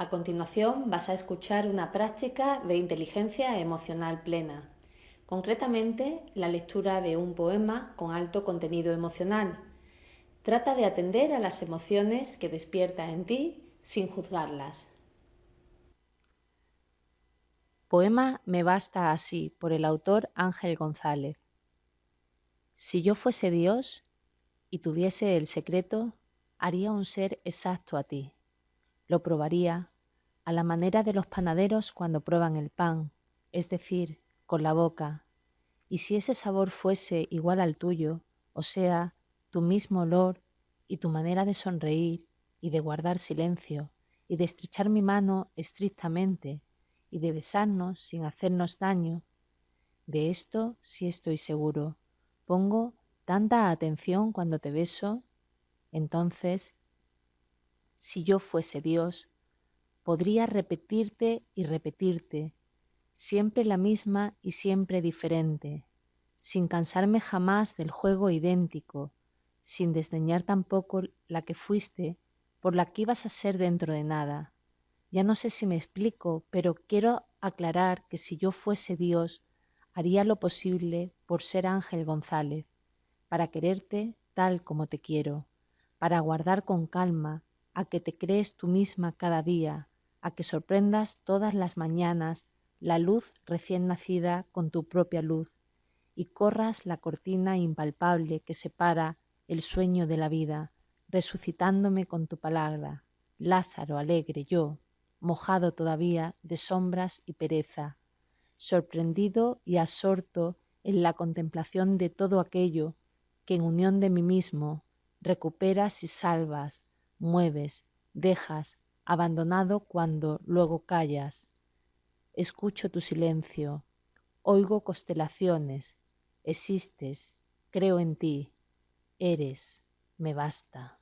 A continuación vas a escuchar una práctica de inteligencia emocional plena, concretamente la lectura de un poema con alto contenido emocional. Trata de atender a las emociones que despierta en ti sin juzgarlas. Poema Me basta así por el autor Ángel González. Si yo fuese Dios y tuviese el secreto, haría un ser exacto a ti lo probaría a la manera de los panaderos cuando prueban el pan, es decir, con la boca, y si ese sabor fuese igual al tuyo, o sea, tu mismo olor y tu manera de sonreír y de guardar silencio y de estrechar mi mano estrictamente y de besarnos sin hacernos daño, de esto sí estoy seguro. Pongo tanta atención cuando te beso, entonces si yo fuese Dios, podría repetirte y repetirte, siempre la misma y siempre diferente, sin cansarme jamás del juego idéntico, sin desdeñar tampoco la que fuiste por la que ibas a ser dentro de nada. Ya no sé si me explico, pero quiero aclarar que si yo fuese Dios, haría lo posible por ser Ángel González, para quererte tal como te quiero, para guardar con calma a que te crees tú misma cada día, a que sorprendas todas las mañanas la luz recién nacida con tu propia luz y corras la cortina impalpable que separa el sueño de la vida, resucitándome con tu palabra, Lázaro alegre yo, mojado todavía de sombras y pereza, sorprendido y absorto en la contemplación de todo aquello que en unión de mí mismo recuperas y salvas mueves, dejas, abandonado cuando luego callas. Escucho tu silencio, oigo constelaciones, existes, creo en ti, eres, me basta.